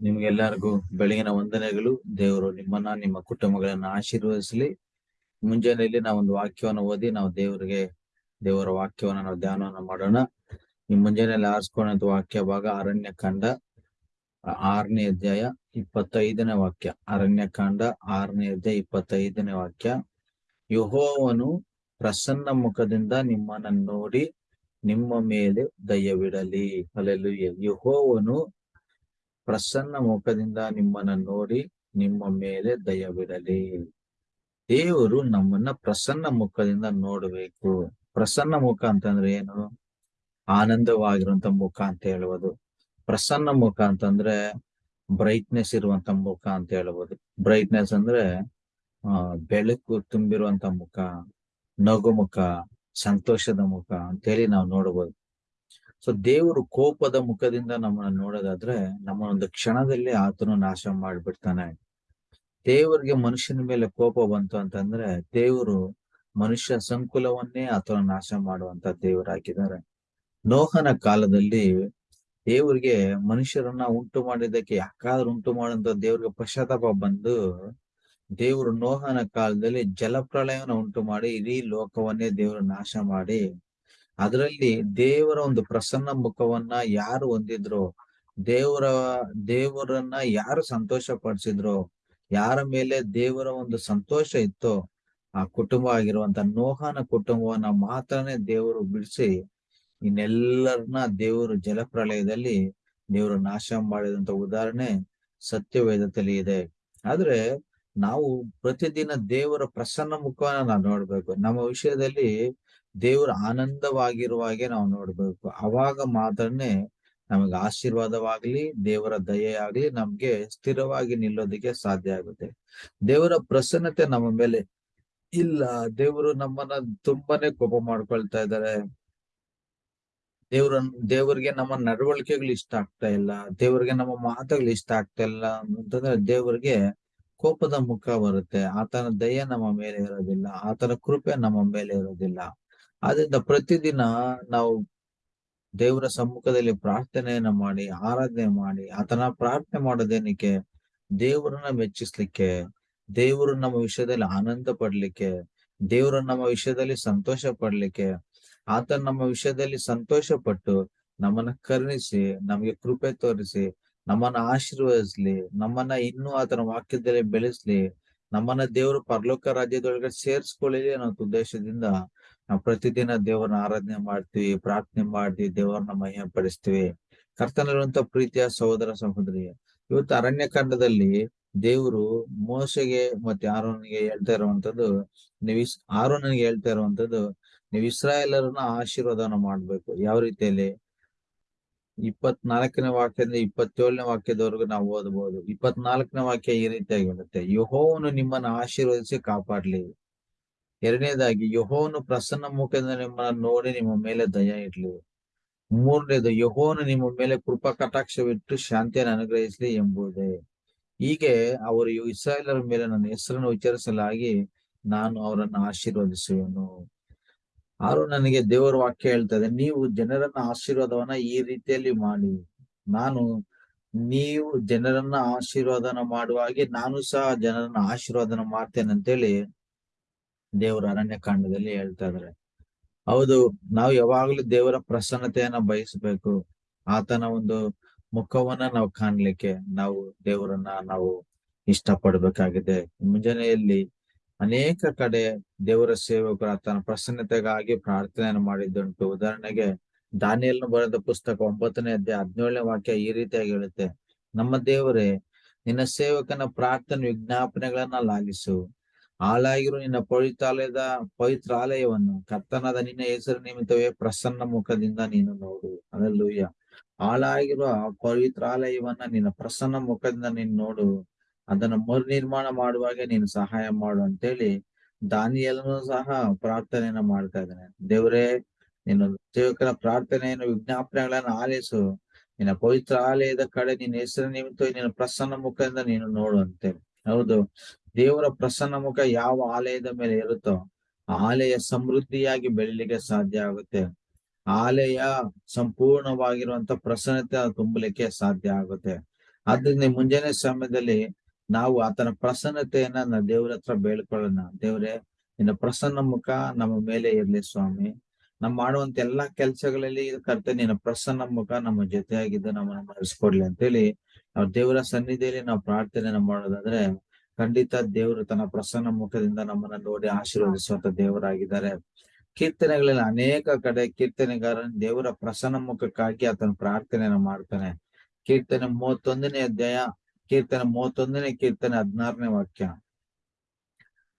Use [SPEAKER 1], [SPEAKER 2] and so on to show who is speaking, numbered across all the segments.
[SPEAKER 1] ನಿಮ್ಗೆಲ್ಲರಿಗೂ ಬೆಳಗಿನ ವಂದನೆಗಳು. ದೇವರು ನಿಮ್ಮನ್ನ, ನಿಮ್ಮ ಕುಟುಂಬಗಳನ್ನ ಆಶೀರ್ವದಿಸಲಿ. ಮುಂಜಾನೆಯಲ್ಲಿ ಒಂದು ವಾಕ್ಯವನ್ನು ಓದಿ ನಾವು ದೇವರಿಗೆ, ದೇವರ ವಾಕ್ಯವನ್ನು ನಾವು ಧ್ಯಾನವನ್ನು ಮಾಡೋಣ. ಈ ಮುಂಜಾನೆಯಲ್ಲಿ ಆರಿಸ್ಕೊಂಡಂತ ವಾಕ್ಯ ಭಾಗ ಅರಣ್ಯ ಕಾಂಡ ಆರನೇ ಅಧ್ಯಾಯ ಇಪ್ಪತ್ತೈದನೇ ವಾಕ್ಯ. ಅರಣ್ಯ ಕಾಂಡ ಆರನೇ ಅಧ್ಯಾಯ ಇಪ್ಪತ್ತೈದನೇ ವಾಕ್ಯ. ಯಹೋವನು ಪ್ರಸನ್ನ ಮುಖದಿಂದ ನಿಮ್ಮನ್ನ ನೋಡಿ ನಿಮ್ಮ ಮೇಲೆ ದಯವಿಡಲಿ. ಅಲ್ಲೆಲ್ಲೂ ಯಹೋವನು ಪ್ರಸನ್ನ ಮುಖದಿಂದ ನಿಮ್ಮನ್ನ ನೋಡಿ ನಿಮ್ಮ ಮೇಲೆ ದಯವಿಡಲಿ. ದೇವರು ನಮ್ಮನ್ನ ಪ್ರಸನ್ನ ಮುಖದಿಂದ ನೋಡಬೇಕು. ಪ್ರಸನ್ನ ಮುಖ ಅಂತಂದ್ರೆ ಏನು? ಆನಂದವಾಗಿರುವಂತ ಮುಖ ಅಂತ ಹೇಳುವುದು. ಪ್ರಸನ್ನ ಮುಖ ಅಂತಂದ್ರೆ ಬ್ರೈಟ್ನೆಸ್ ಇರುವಂತ ಮುಖ ಅಂತ ಹೇಳ್ಬೋದು ಬ್ರೈಟ್ನೆಸ್ ಅಂದ್ರೆ ಬೆಳಕು ತುಂಬಿರುವಂತ ಮುಖ, ನಗು ಮುಖ, ಸಂತೋಷದ ಮುಖ ಅಂತೇಳಿ ನಾವು ನೋಡಬಹುದು ಸೊ ದೇವರು ಕೋಪದ ಮುಖದಿಂದ ನಮ್ಮನ್ನ ನೋಡೋದಾದ್ರೆ, ನಮ್ಮ ಒಂದು ಕ್ಷಣದಲ್ಲಿ ಆತನು ನಾಶ ಮಾಡಿಬಿಡ್ತಾನೆ. ದೇವರಿಗೆ ಮನುಷ್ಯನ ಮೇಲೆ ಕೋಪ ಬಂತು ಅಂತಂದ್ರೆ, ದೇವರು ಮನುಷ್ಯ ಸಂಕುಲವನ್ನೇ ಆತನ ನಾಶ ಮಾಡುವಂತ ದೇವರಾಗಿದ್ದಾರೆ. ನೋಹನ ಕಾಲದಲ್ಲಿ ದೇವರಿಗೆ ಮನುಷ್ಯರನ್ನ ಉಂಟು ಮಾಡಿದ್ದಕ್ಕೆ ಯಾಕಾದ್ರೂ ಉಂಟು ಮಾಡುವಂತ ದೇವ್ರಿಗೆ ಪಶ್ಚಾತ್ತಾಪ ಬಂದು, ದೇವರು ನೋಹನ ಕಾಲದಲ್ಲಿ ಜಲಪ್ರಳಯವನ್ನು ಉಂಟು ಮಾಡಿ, ಇಡೀ ಲೋಕವನ್ನೇ ದೇವರು ನಾಶ ಮಾಡಿ ಅದರಲ್ಲಿ ದೇವರ ಒಂದು ಪ್ರಸನ್ನ ಮುಖವನ್ನ ಯಾರು ಹೊಂದಿದ್ರು, ದೇವರ, ದೇವರನ್ನ ಯಾರು ಸಂತೋಷ ಪಡಿಸಿದ್ರು ಯಾರ ಮೇಲೆ ದೇವರ ಒಂದು ಸಂತೋಷ ಇತ್ತೋ, ಆ ಕುಟುಂಬ ಆಗಿರುವಂತ ನೋಹನ ಕುಟುಂಬವನ್ನ ಮಾತ್ರನೇ ದೇವರು ಬಿಡಿಸಿ, ಇನ್ನೆಲ್ಲರನ್ನ ದೇವರು ಜಲಪ್ರಳಯದಲ್ಲಿ ದೇವರು ನಾಶ ಮಾಡಿದಂತ ಉದಾಹರಣೆ ಸತ್ಯವೇದದಲ್ಲಿ ಇದೆ. ಆದ್ರೆ ನಾವು ಪ್ರತಿದಿನ ದೇವರ ಪ್ರಸನ್ನ ಮುಖವನ್ನ ನಾವು ನೋಡ್ಬೇಕು. ನಮ್ಮ ವಿಷಯದಲ್ಲಿ ದೇವರ ಆನಂದವಾಗಿರುವಾಗೆ ನಾವು ನೋಡ್ಬೇಕು. ಅವಾಗ ಮಾತ್ರನೇ ನಮಗೆ ಆಶೀರ್ವಾದವಾಗ್ಲಿ, ದೇವರ ದಯೆ ಆಗ್ಲಿ ನಮ್ಗೆ ಸ್ಥಿರವಾಗಿ ನಿಲ್ಲೋದಕ್ಕೆ ಸಾಧ್ಯ ಆಗುತ್ತೆ. ದೇವರ ಪ್ರಸನ್ನತೆ ನಮ್ಮ ಮೇಲೆ ಇಲ್ಲ. ದೇವರು ನಮ್ಮನ್ನ ತುಂಬಾನೇ ಕೋಪ ಮಾಡ್ಕೊಳ್ತಾ ಇದ್ದಾರೆ. ದೇವ್ರ ದೇವರಿಗೆ ನಮ್ಮ ನಡವಳಿಕೆಗಳು ಇಷ್ಟ ಆಗ್ತಾ ಇಲ್ಲ. ದೇವರಿಗೆ ನಮ್ಮ ಮಾತುಗಳು ಇಷ್ಟ ಆಗ್ತಾ ಇಲ್ಲ ಅಂತಂದ್ರೆ ದೇವರಿಗೆ ಕೋಪದ ಮುಖ ಬರುತ್ತೆ. ಆತನ ದಯ ನಮ್ಮ ಮೇಲೆ ಇರೋದಿಲ್ಲ. ಆತನ ಕೃಪೆ ನಮ್ಮ ಮೇಲೆ ಇರೋದಿಲ್ಲ. ಆದ್ರಿಂದ ಪ್ರತಿದಿನ ನಾವು ದೇವರ ಸಮ್ಮುಖದಲ್ಲಿ ಪ್ರಾರ್ಥನೆಯನ್ನ ಮಾಡಿ, ಆರಾಧನೆ ಮಾಡಿ ಆತನ ಪ್ರಾರ್ಥನೆ ಮಾಡೋದೇನಕ್ಕೆ? ದೇವರನ್ನ ಮೆಚ್ಚಿಸ್ಲಿಕ್ಕೆ, ದೇವರು ನಮ್ಮ ವಿಷಯದಲ್ಲಿ ಆನಂದ ಪಡ್ಲಿಕ್ಕೆ, ದೇವರು ನಮ್ಮ ವಿಷಯದಲ್ಲಿ ಸಂತೋಷ ಪಡ್ಲಿಕ್ಕೆ ಆತ ನಮ್ಮ ವಿಷಯದಲ್ಲಿ ಸಂತೋಷ ಪಟ್ಟು ನಮ್ಮನ್ನ ಕರುಣಿಸಿ, ನಮಗೆ ಕೃಪೆ ತೋರಿಸಿ, ನಮ್ಮನ್ನ ಆಶೀರ್ವದಿಸ್ಲಿ, ನಮ್ಮನ್ನ ಇನ್ನೂ ಆತನ ವಾಕ್ಯದಲ್ಲಿ ಬೆಳೆಸ್ಲಿ, ನಮ್ಮನ್ನ ದೇವರು ಪರಲೋಕ ರಾಜ್ಯದೊಳಗೆ ಸೇರ್ಸ್ಕೊಳ್ಳಿ ಅನ್ನೋ ಉದ್ದೇಶದಿಂದ ನಾವು ಪ್ರತಿದಿನ ದೇವರನ್ನ ಆರಾಧನೆ ಮಾಡ್ತೀವಿ, ಪ್ರಾರ್ಥನೆ ಮಾಡ್ತೀವಿ ದೇವರನ್ನ ಮಹಿಮೆ ಪಡಿಸ್ತೀವಿ ಕರ್ತನಲ್ಲಿರುವಂತ ಪ್ರೀತಿಯ ಸಹೋದರ ಸಹೋದರಿ, ಇವತ್ತು ಅರಣ್ಯ ಕಾಂಡದಲ್ಲಿ ದೇವರು ಮೋಸೆಗೆ ಮತ್ತೆ ಆರೋನಿಗೆ ಹೇಳ್ತಾ ಇರುವಂತದ್ದು, ನೀವು ಆರೋನಿಗೆ ಹೇಳ್ತಾ ಇರುವಂತದ್ದು, ನೀವು ಇಸ್ರಾಯೇಲರನ್ನ ಆಶೀರ್ವಾದನ ಮಾಡ್ಬೇಕು. ಯಾವ ರೀತಿಯಲ್ಲಿ? ಇಪ್ಪತ್ನಾಲ್ಕನೇ ವಾಕ್ಯದಿಂದ ಇಪ್ಪತ್ತೇಳನೇ ವಾಕ್ಯದವರೆಗೂ ನಾವು ಓದಬಹುದು ಇಪ್ಪತ್ನಾಲ್ಕನೇ ವಾಕ್ಯ ಈ ರೀತಿಯಾಗಿ ಹೇಳುತ್ತೆ ಯಹೋವನು ನಿಮ್ಮನ್ನ ಆಶೀರ್ವದಿಸಿ ಕಾಪಾಡ್ಲಿ. ಎರಡನೇದಾಗಿ ಯಹೋನು ಪ್ರಸನ್ನ ಮುಖದಿಂದ ನಿಮ್ಮನ್ನ ನೋಡಿ ನಿಮ್ಮ ಮೇಲೆ ದಯ ಇಡ್ಲಿ ಮೂರನೇದು ಯಹೋನು ನಿಮ್ಮ ಮೇಲೆ ಕೃಪಾ ಕಟಾಕ್ಷವಿಟ್ಟು ಶಾಂತಿಯನ್ನು ಅನುಗ್ರಹಿಸಲಿ ಎಂಬುದೇ. ಹೀಗೆ ಅವರು ಇಸ್ರಾಯೇಲರ ಮೇಲೆ ನನ್ನ ಹೆಸರನ್ನು ಉಚ್ಚರಿಸಲಾಗಿ ನಾನು ಅವರನ್ನು ಆಶೀರ್ವದಿಸುವೆನು. ಆರು, ನನಗೆ ದೇವರ ವಾಕ್ಯ ಹೇಳ್ತದೆ, ನೀವು ಜನರನ್ನ ಆಶೀರ್ವಾದವನ್ನ ಈ ರೀತಿಯಲ್ಲಿ ಮಾಡಿ. ನಾನು ನೀವು ಜನರನ್ನ ಆಶೀರ್ವಾದನ ಮಾಡುವ ಹಾಗೆ ನಾನು ಸಹ ಜನರನ್ನ ಆಶೀರ್ವಾದನ ಮಾಡ್ತೇನೆ ಅಂತೇಳಿ ದೇವರ ಅರಣ್ಯ ಕಾಂಡದಲ್ಲಿ ಹೇಳ್ತಾ ಇದಾರೆ. ಹೌದು, ನಾವು ಯಾವಾಗ್ಲೂ ದೇವರ ಪ್ರಸನ್ನತೆಯನ್ನ ಬಯಸಬೇಕು. ಆತನ ಒಂದು ಮುಖವನ್ನ ನಾವು ಕಾಣ್ಲಿಕ್ಕೆ ನಾವು ದೇವರನ್ನ ನಾವು ಇಷ್ಟ ಪಡ್ಬೇಕಾಗಿದೆ ಮುಂಜಾನೆಯಲ್ಲಿ ಅನೇಕ ಕಡೆ ದೇವರ ಸೇವಕರು ಆತನ ಪ್ರಸನ್ನತೆಗಾಗಿ ಪ್ರಾರ್ಥನೆಯನ್ನು ಮಾಡಿದ್ದುಂಟು. ಉದಾಹರಣೆಗೆ ದಾನಿಯಲ್ನ ಬರೆದ ಪುಸ್ತಕ ಒಂಬತ್ತನೇ ಅಧ್ಯಾಯ ಹದಿನೇಳನೇ ವಾಕ್ಯ ಈ ರೀತಿಯಾಗಿ ಹೇಳುತ್ತೆ. ನಮ್ಮ ದೇವರೇ, ನಿನ್ನ ಸೇವಕನ ಪ್ರಾರ್ಥನೆ ವಿಜ್ಞಾಪನೆಗಳನ್ನ ಲಾಲಿಸು. ಹಾಳಾಗಿರು ನಿನ್ನ ಪವಿತ್ರಾಲಯದ, ಪವಿತ್ರಾಲಯವನ್ನು ಕರ್ತನಾದ ನಿನ್ನ ಹೆಸರು ನಿಮಿತ್ತವೇ ಪ್ರಸನ್ನ ಮುಖದಿಂದ ನೀನು ನೋಡು. ಅದಲ್ಲೂಯ್ಯ ಹಾಳಾಗಿರುವ ಪವಿತ್ರಾಲಯವನ್ನ ನಿನ್ನ ಪ್ರಸನ್ನ ಮುಖದಿಂದ ನೀನು ನೋಡು. ಅದನ್ನ ಮರು ನಿರ್ಮಾಣ ಮಾಡುವಾಗ ನೀನು ಸಹಾಯ ಮಾಡು ಅಂತೇಳಿ ದಾನಿಯಲ್ಲೂ ಸಹ ಪ್ರಾರ್ಥನೆಯನ್ನ ಮಾಡ್ತಾ ಇದ್ದಾನೆ. ದೇವರೇ, ನಿನ್ನ ಸೇವಕರ ಪ್ರಾರ್ಥನೆಯನ್ನು, ವಿಜ್ಞಾಪನೆಗಳನ್ನ ಆಲಿಸು. ನಿನ್ನ ಪವಿತ್ರ ಆಲಯದ ಕಡೆ ನಿನ್ನ ಹೆಸರು ನಿಮಿತ್ತ ನಿನ್ನ ಪ್ರಸನ್ನ ಮುಖದಿಂದ ನೀನು ನೋಡು ಅಂತೇಳಿ. ಹೌದು. ದೇವರ ಪ್ರಸನ್ನ ಮುಖ ಯಾವ ಆಲಯದ ಮೇಲೆ ಇರುತ್ತೋ ಆಲಯ ಸಮೃದ್ಧಿಯಾಗಿ ಬೆಳಿಲಿಕ್ಕೆ ಸಾಧ್ಯ ಆಗುತ್ತೆ. ಆಲಯ ಸಂಪೂರ್ಣವಾಗಿರುವಂತ ಪ್ರಸನ್ನತೆ ತುಂಬಲಿಕ್ಕೆ ಸಾಧ್ಯ ಆಗುತ್ತೆ. ಆದ್ರಿಂದ ಮುಂಜಾನೆ ಸಮಯದಲ್ಲಿ ನಾವು ಆತನ ಪ್ರಸನ್ನತೆಯನ್ನ ನಾವು ದೇವ್ರ ಹತ್ರ ಬೇಳ್ಕೊಳ್ಳೋಣ ದೇವ್ರೆ, ನಿನ್ನ ಪ್ರಸನ್ನ ಮುಖ ನಮ್ಮ ಮೇಲೆ ಇರ್ಲಿ ಸ್ವಾಮಿ. ನಾವು ಮಾಡುವಂತ ಎಲ್ಲಾ ಕೆಲ್ಸಗಳಲ್ಲಿ ಕರ್ತ ನಿನ್ನ ಪ್ರಸನ್ನ ಮುಖ ನಮ್ಮ ಜೊತೆಯಾಗಿದ್ದು ನಮ್ಮನ್ನ ಮರೆಸ್ಕೊಡ್ಲಿ ಅಂತೇಳಿ ನಾವು ದೇವರ ಸನ್ನಿಧಿಯಲ್ಲಿ ನಾವು ಪ್ರಾರ್ಥನೆಯನ್ನ ಮಾಡೋದಾದ್ರೆ ಖಂಡಿತ ದೇವರು ತನ್ನ ಪ್ರಸನ್ನ ಮುಖದಿಂದ ನಮ್ಮನ್ನ ನೋಡಿ ಆಶೀರ್ವದಿಸುವಂತ ದೇವರಾಗಿದ್ದಾರೆ. ಕೀರ್ತನೆಗಳಲ್ಲಿ ಅನೇಕ ಕಡೆ ಕೀರ್ತನೆಗಾರ ದೇವರ ಪ್ರಸನ್ನ ಮುಖಕ್ಕಾಗಿ ಆತನ ಪ್ರಾರ್ಥನೆಯನ್ನ ಮಾಡ್ತಾನೆ. ಕೀರ್ತನೆ ಮೂವತ್ತೊಂದನೇ ಅಧ್ಯಾಯ, ಕೀರ್ತನೆ ಮೂವತ್ತೊಂದನೇ ಕೀರ್ತನೆ ಹದಿನಾರನೇ ವಾಕ್ಯ.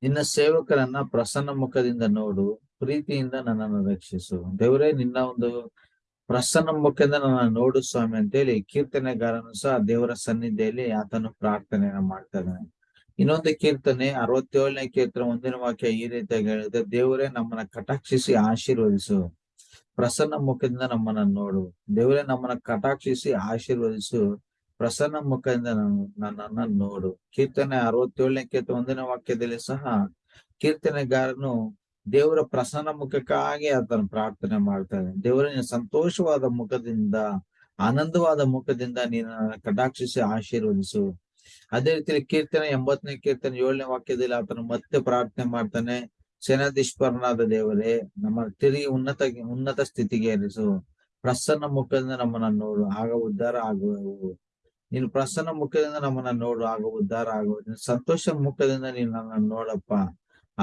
[SPEAKER 1] ನಿನ್ನ ಸೇವಕರನ್ನ ಪ್ರಸನ್ನ ಮುಖದಿಂದ ನೋಡು, ಪ್ರೀತಿಯಿಂದ ನನ್ನನ್ನು ರಕ್ಷಿಸು. ದೇವರೇ, ನಿನ್ನ ಒಂದು ಪ್ರಸನ್ನ ಮುಖದಿಂದ ನನ್ನ ನೋಡು ಸ್ವಾಮಿ ಅಂತೇಳಿ ಕೀರ್ತನೆಗಾರನು ಸಹ ದೇವರ ಸನ್ನಿಧಿಯಲ್ಲಿ ಆತನು ಪ್ರಾರ್ಥನೆಯನ್ನ ಮಾಡ್ತಾನೆ. ಇನ್ನೊಂದು ಕೀರ್ತನೆ, ಅರವತ್ತೇಳನೇ ಕೀರ್ತನೆ ಒಂದಿನ ವಾಕ್ಯ ಈ ರೀತಿಯಾಗಿ ಹೇಳಿದೆ ದೇವರೇ ನಮ್ಮನ್ನ ಕಟಾಕ್ಷಿಸಿ ಆಶೀರ್ವದಿಸು. ಪ್ರಸನ್ನ ಮುಖದಿಂದ ನಮ್ಮನ್ನ ನೋಡು. ದೇವರೇ ನಮ್ಮನ್ನ ಕಟಾಕ್ಷಿಸಿ ಆಶೀರ್ವದಿಸು. ಪ್ರಸನ್ನ ಮುಖದಿಂದ ನನ್ನನ್ನ ನೋಡು. ಕೀರ್ತನೆ ಅರವತ್ತೇಳನೇ ಕೀರ್ತನೆ ಒಂದಿನ ವಾಕ್ಯದಲ್ಲಿ ಸಹ ಕೀರ್ತನೆಗಾರನು ದೇವರ ಪ್ರಸನ್ನ ಮುಖಕ್ಕಾಗಿ ಆತನ ಪ್ರಾರ್ಥನೆ ಮಾಡ್ತಾನೆ ದೇವರ ಸಂತೋಷವಾದ ಮುಖದಿಂದ, ಆನಂದವಾದ ಮುಖದಿಂದ ನೀನು ಕಟಾಕ್ಷಿಸಿ ಆಶೀರ್ವದಿಸು. ಅದೇ ರೀತಿ ಕೀರ್ತನೆ ಎಂಬತ್ತನೇ ಕೀರ್ತನೆ ಏಳನೇ ವಾಕ್ಯದಲ್ಲಿ ಆತನು ಮತ್ತೆ ಪ್ರಾರ್ಥನೆ ಮಾಡ್ತಾನೆ ಸೇನಾಧೀಶ್ವರನಾದ ದೇವರೇ, ನಮ್ಮ ತಿರುಗಿ ಉನ್ನತ ಉನ್ನತ ಸ್ಥಿತಿಗೆ ಏರಿಸು. ಪ್ರಸನ್ನ ಮುಖದಿಂದ ನಮ್ಮನ್ನ ನೋಡು, ಆಗ ಉದ್ಧಾರ ಆಗುವು ನೀನು ಪ್ರಸನ್ನ ಮುಖದಿಂದ ನಮ್ಮನ್ನ ನೋಡು, ಆಗ ಉದ್ಧಾರ ಆಗುವ ಸಂತೋಷ ಮುಖದಿಂದ ನೀನು ನನ್ನ ನೋಡಪ್ಪ.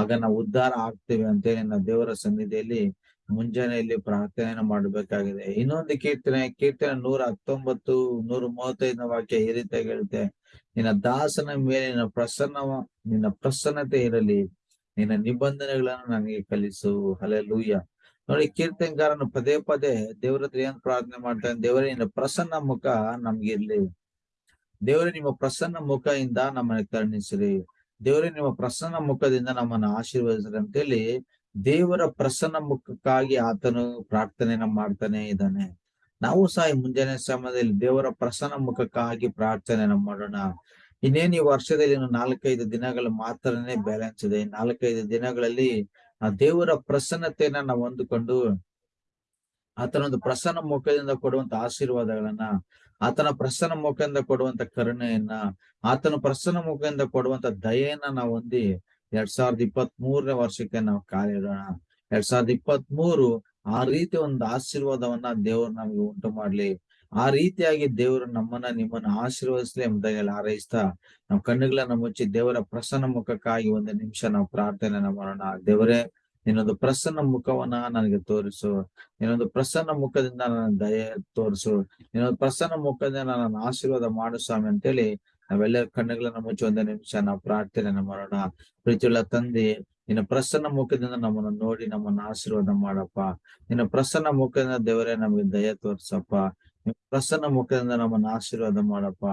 [SPEAKER 1] ಆಗ ನಾವು ಉದ್ಧಾರ ಆಗ್ತೇವೆ ಅಂತೇಳಿ ನಾವು ದೇವರ ಸನ್ನಿಧಿಯಲ್ಲಿ ಮುಂಜಾನೆಯಲ್ಲಿ ಪ್ರಾರ್ಥನೆಯನ್ನು ಮಾಡಬೇಕಾಗಿದೆ. ಇನ್ನೊಂದು ಕೀರ್ತನೆ ಕೀರ್ತನೆ ನೂರ ಹತ್ತೊಂಬತ್ತು, ನೂರ ಮೂವತ್ತೈದನ ವಾಕ್ಯ ಈ ರೀತಿಯಾಗಿ ಹೇಳುತ್ತೆ. ನಿನ್ನ ದಾಸನ ಮೇಲೆ ನಿನ್ನ ಪ್ರಸನ್ನ, ನಿನ್ನ ಪ್ರಸನ್ನತೆ ಇರಲಿ. ನಿನ್ನ ನಿಬಂಧನೆಗಳನ್ನು ನನಗೆ ಕಲಿಸು. ಹಲೇ ಲೂಯ್ಯ ನೋಡಿ, ಕೀರ್ತನೆಗಾರನು ಪದೇ ಪದೇ ದೇವರ ಹತ್ರ ಏನ್ ಪ್ರಾರ್ಥನೆ ಮಾಡ್ತಾನೆ? ದೇವರೇ, ನಿನ್ನ ಪ್ರಸನ್ನ ಮುಖ ನಮ್ಗಿರ್ಲಿ ದೇವರೇ, ನಿಮ್ಮ ಪ್ರಸನ್ನ ಮುಖದಿಂದ ನಮ್ಮನ್ನ ಕರುಣಿಸಿರಿ. ದೇವರೇ, ನಿಮ್ಮ ಪ್ರಸನ್ನ ಮುಖದಿಂದ ನಮ್ಮನ್ನ ಆಶೀರ್ವದಿಸ್ರಿ ಅಂತೇಳಿ ದೇವರ ಪ್ರಸನ್ನ ಮುಖಕ್ಕಾಗಿ ಆತನು ಪ್ರಾರ್ಥನೆಯನ್ನ ಮಾಡ್ತಾನೆ ಇದ್ದಾನೆ. ನಾವು ಸಹ ಮುಂಜಾನೆ ಸಮಯದಲ್ಲಿ ದೇವರ ಪ್ರಸನ್ನ ಮುಖಕ್ಕಾಗಿ ಪ್ರಾರ್ಥನೆಯನ್ನ ಮಾಡೋಣ. ಇನ್ನೇನು ಈ ವರ್ಷದಲ್ಲಿ ನಾಲ್ಕೈದು ದಿನಗಳು ಮಾತ್ರನೇ ಬ್ಯಾಲೆನ್ಸ್ ಇದೆ. ನಾಲ್ಕೈದು ದಿನಗಳಲ್ಲಿ ಆ ದೇವರ ಪ್ರಸನ್ನತೆಯನ್ನ ನಾವು ಹೊಂದಿಕೊಂಡು ಆತನೊಂದು ಪ್ರಸನ್ನ ಮುಖದಿಂದ ಕೊಡುವಂತ ಆಶೀರ್ವಾದಗಳನ್ನ, ಆತನ ಪ್ರಸನ್ನ ಮುಖದಿಂದ ಕೊಡುವಂತ ಕರುಣೆಯನ್ನ, ಆತನ ಪ್ರಸನ್ನ ಮುಖದಿಂದ ಕೊಡುವಂತ ದಯೆಯನ್ನ ನಾವು ಹೊಂದಿ ಎರಡ್ ಸಾವಿರದ ಇಪ್ಪತ್ತ್ ಮೂರನೇ ವರ್ಷಕ್ಕೆ ನಾವು ಕಾಲಿಡೋಣ. ಎರಡ್ ಸಾವಿರದ ಇಪ್ಪತ್ತ್ ಮೂರು ಆ ರೀತಿ ಒಂದು ಆಶೀರ್ವಾದವನ್ನ ದೇವರು ನಮ್ಗೆ ಉಂಟು ಮಾಡ್ಲಿ. ಆ ರೀತಿಯಾಗಿ ದೇವರು ನಮ್ಮನ್ನ ನಿಮ್ಮನ್ನ ಆಶೀರ್ವದಿಸ್ಲಿ ಎಂಬುದಾಗಿ ಹಾರೈಸ್ತಾ ನಾವು ಕಣ್ಣುಗಳನ್ನ ಮುಚ್ಚಿ ದೇವರ ಪ್ರಸನ್ನ ಮುಖಕ್ಕಾಗಿ ಒಂದು ನಿಮಿಷ ನಾವು ಪ್ರಾರ್ಥನೆ ಮಾಡೋಣ. ದೇವರೇ ನಿನ್ನೊಂದು ಪ್ರಸನ್ನ ಮುಖವನ್ನ ನನಗೆ ತೋರಿಸು. ನಿನ್ನೊಂದು ಪ್ರಸನ್ನ ಮುಖದಿಂದ ನನ್ನ ದಯೆ ತೋರಿಸು. ನಿನ್ನೊಂದು ಪ್ರಸನ್ನ ಮುಖದಿಂದ ನನ್ನ ಆಶೀರ್ವಾದ ಮಾಡು ಸ್ವಾಮಿ ಅಂತೇಳಿ ನಾವೆಲ್ಲ ಕಣ್ಣುಗಳನ್ನ ಮುಚ್ಚಿ ಒಂದೇ ನಿಮಿಷ ನಾವು ಪ್ರಾರ್ಥನೆಯನ್ನು ಮಾಡೋಣ. ಪ್ರೀತಿಯುಳ್ಳ ತಂದೆ, ನಿನ್ನ ಪ್ರಸನ್ನ ಮುಖದಿಂದ ನಮ್ಮನ್ನ ನೋಡಿ ನಮ್ಮನ್ನ ಆಶೀರ್ವಾದ ಮಾಡಪ್ಪ. ನಿನ್ನ ಪ್ರಸನ್ನ ಮುಖದಿಂದ ದೇವರೇ ನಮಗೆ ದಯ ತೋರಿಸಪ್ಪ. ನಿಮ್ಮ ಪ್ರಸನ್ನ ಮುಖದಿಂದ ನಮ್ಮನ್ನ ಆಶೀರ್ವಾದ ಮಾಡಪ್ಪ.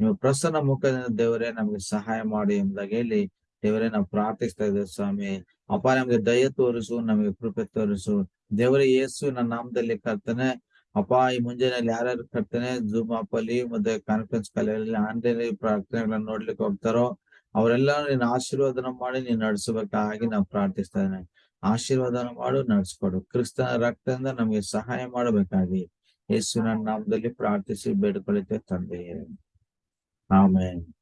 [SPEAKER 1] ನಿಮ್ಮ ಪ್ರಸನ್ನ ಮುಖದಿಂದ ದೇವರೇ ನಮಗೆ ಸಹಾಯ ಮಾಡಿ ಎಂಬುದಾಗಿ ಹೇಳಿ ದೇವರೇ, ನಾವು ಪ್ರಾರ್ಥಿಸ್ತಾ ಇದ್ದೇವೆ ಸ್ವಾಮಿ. ಅಪ್ಪ ನಮ್ಗೆ ದಯ ತೋರಿಸು, ನಮಗೆ ಕೃಪೆ ತೋರಿಸು. ದೇವರೇ, ಯೇಸು ನನ್ನ ನಾಮದಲ್ಲಿ ಕರ್ತಾನೆ. ಅಪ್ಪ, ಈ ಮುಂಜಾನೆಯಲ್ಲಿ ಯಾರ್ಯಾರು ಕರ್ತಾನೆ ಜೂಮ್ ಆಪ್ ಅಲ್ಲಿ ಮತ್ತೆ ಕಾನ್ಫರೆನ್ಸ್ ಕಾಲಲ್ಲಿ ಆನ್ಲೈನ್ ಪ್ರಾರ್ಥನೆಗಳನ್ನ ನೋಡ್ಲಿಕ್ಕೆ ಹೋಗ್ತಾರೋ ಅವರೆಲ್ಲ ನೀನ್ ಆಶೀರ್ವಾದನ ಮಾಡಿ ನೀನ್ ನಡೆಸಬೇಕಾಗಿ ನಾವು ಪ್ರಾರ್ಥಿಸ್ತಾ ಇದ್ದೇನೆ ಆಶೀರ್ವಾದನ ಮಾಡು, ನಡೆಸ್ಕೊಡು. ಕ್ರಿಸ್ತನ ರಕ್ತದಿಂದ ನಮಗೆ ಸಹಾಯ ಮಾಡಬೇಕಾಗಿ ಯೇಸುವಿನ ನಾಮದಲ್ಲಿ ಪ್ರಾರ್ಥಿಸಿ ಬೇಡ್ಕೊಳ್ಳುತ್ತೆ ತಂದೆಯೇ. ಆಮೇಲೆ